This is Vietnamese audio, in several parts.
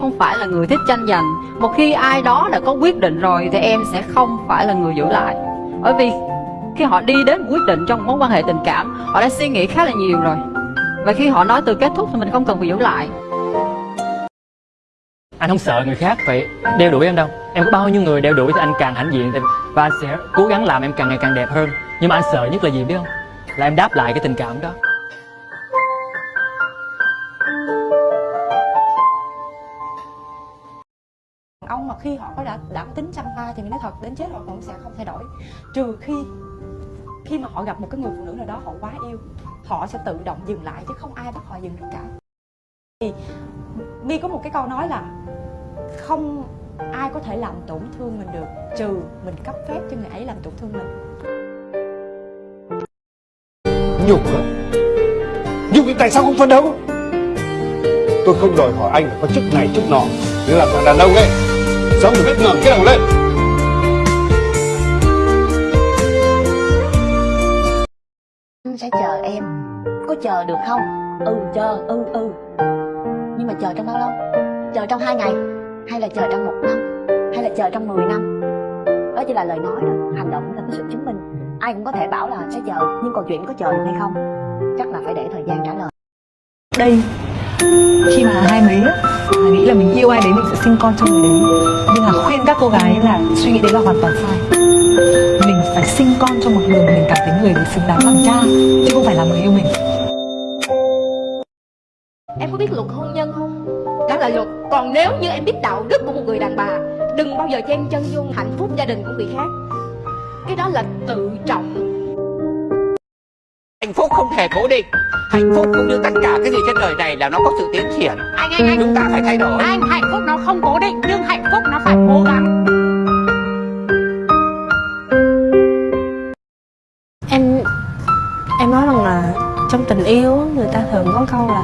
không phải là người thích tranh giành. Một khi ai đó đã có quyết định rồi thì em sẽ không phải là người giữ lại. Bởi vì khi họ đi đến quyết định trong mối quan hệ tình cảm, họ đã suy nghĩ khá là nhiều rồi. Và khi họ nói từ kết thúc thì mình không cần phải giữ lại. Anh không sợ người khác phải đeo đuổi em đâu. Em có bao nhiêu người đeo đuổi thì anh càng hãnh diện và anh sẽ cố gắng làm em càng ngày càng đẹp hơn. Nhưng mà anh sợ nhất là gì biết không? Là em đáp lại cái tình cảm đó. Mà khi họ có đã đã có tính trăm hoa thì mình nói thật, đến chết họ cũng sẽ không thay đổi. Trừ khi khi mà họ gặp một cái người phụ nữ nào đó họ quá yêu, họ sẽ tự động dừng lại chứ không ai bắt họ dừng được cả. Thì mi có một cái câu nói là không ai có thể làm tổn thương mình được, trừ mình cấp phép cho người ấy làm tổn thương mình. Nhục á nhục thì tại sao không phấn đấu? Tôi không đòi hỏi anh phải có chức này, chức nọ. Nhưng làm thằng đàn ông ấy sống phải biết ngẩng cái đầu lên. Anh sẽ chờ em. Có chờ được không? Ừ chờ ừ ừ. Nhưng mà chờ trong bao lâu? Chờ trong hai ngày hay là chờ trong một năm hay là chờ trong 10 năm? Đó chỉ là lời nói đó hành động là cái sự chứng minh. Ai cũng có thể bảo là sẽ chờ nhưng còn chuyện có chờ được hay không? Chắc là phải để thời gian trả lời. Đây khi mà hai mấy nghĩ là mình yêu ai đấy, mình sẽ sinh con cho người đấy. Nhưng mà khuyên các cô gái là suy nghĩ đấy là hoàn toàn sai. Mình phải sinh con cho một người mà mình cảm thấy người đấy xứng đáng làm cha, chứ không phải là người yêu mình. Em có biết luật hôn nhân không? Đó là luật. Còn nếu như em biết đạo đức của một người đàn bà, Đừng bao giờ chen chân vô hạnh phúc gia đình của người khác. Cái đó là tự trọng hạnh phúc không thể cố định. Hạnh phúc cũng như tất cả cái gì trên đời này là nó có sự tiến triển. Anh anh anh. Chúng ta phải thay đổi. Anh hạnh phúc nó không cố định Nhưng hạnh phúc nó phải cố gắng. Em em nói rằng là trong tình yêu người ta thường có câu là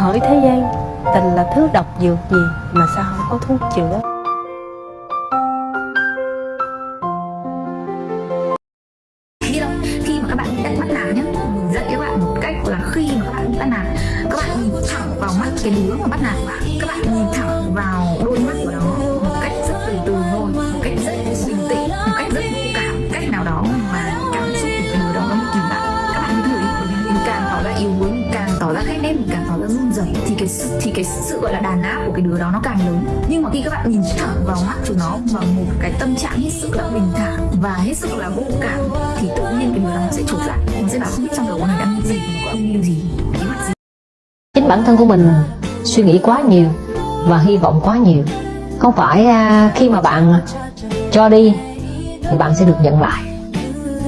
hỡi thế gian tình là thứ độc dược gì mà sao không có thuốc chữa vào mắt cái đứa mà bắt nạt. Bạn các bạn nhìn thẳng vào đôi mắt của nó một cách rất từ từ thôi, một cách rất bình tĩnh, một cách rất vô cảm cách nào đó mà cảm xúc của cái đứa đó nó bị kìm lại. Các bạn thử đi mình càng tỏ ra yếu đuối, mình càng tỏ ra ghét ghét, mình càng tỏ ra run rẩy thì cái sự, thì cái sự gọi là đàn áp của cái đứa đó nó càng lớn. Nhưng mà khi các bạn nhìn thẳng vào mắt của nó bằng một cái tâm trạng hết sức là bình thản và hết sức là vô cảm thì tự nhiên cái đứa đó nó sẽ trột lại. Nó sẽ bảo không biết trong đầu con này đang nghĩ gì mà có âm mưu gì kế gì bản thân của mình suy nghĩ quá nhiều và hy vọng quá nhiều. Không phải à, khi mà bạn cho đi thì bạn sẽ được nhận lại.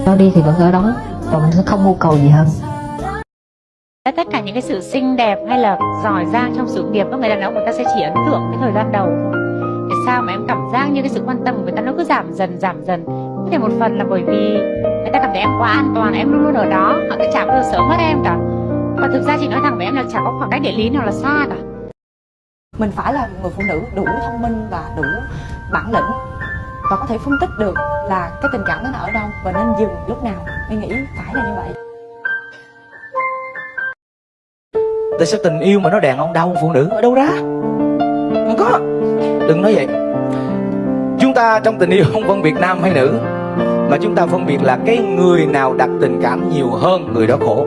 Cho đi thì vẫn ở đó và mình sẽ không mưu cầu gì hơn. Tất cả những cái sự xinh đẹp hay là giỏi giang trong sự nghiệp các người đàn ông người ta sẽ chỉ ấn tượng cái thời gian đầu. Tại sao mà em cảm giác như cái sự quan tâm của người ta nó cứ giảm dần giảm dần? Có thể một phần là bởi vì người ta cảm thấy em quá an toàn em luôn luôn ở đó họ sẽ chả bao giờ sớm mất em cả và thực ra chị nói thẳng với em là chả có khoảng cách địa lý nào là xa cả. Mình phải là một người phụ nữ đủ thông minh và đủ bản lĩnh và có thể phân tích được là cái tình cảm đó nó ở đâu và nên dừng lúc nào. Mình nghĩ phải là như vậy. Tại sao tình yêu mà nó đàn ông đau phụ nữ ở đâu ra? Không có. Đừng nói vậy. Chúng ta trong tình yêu không phân biệt nam hay nữ Mà chúng ta phân biệt là cái người nào đặt tình cảm nhiều hơn người đó khổ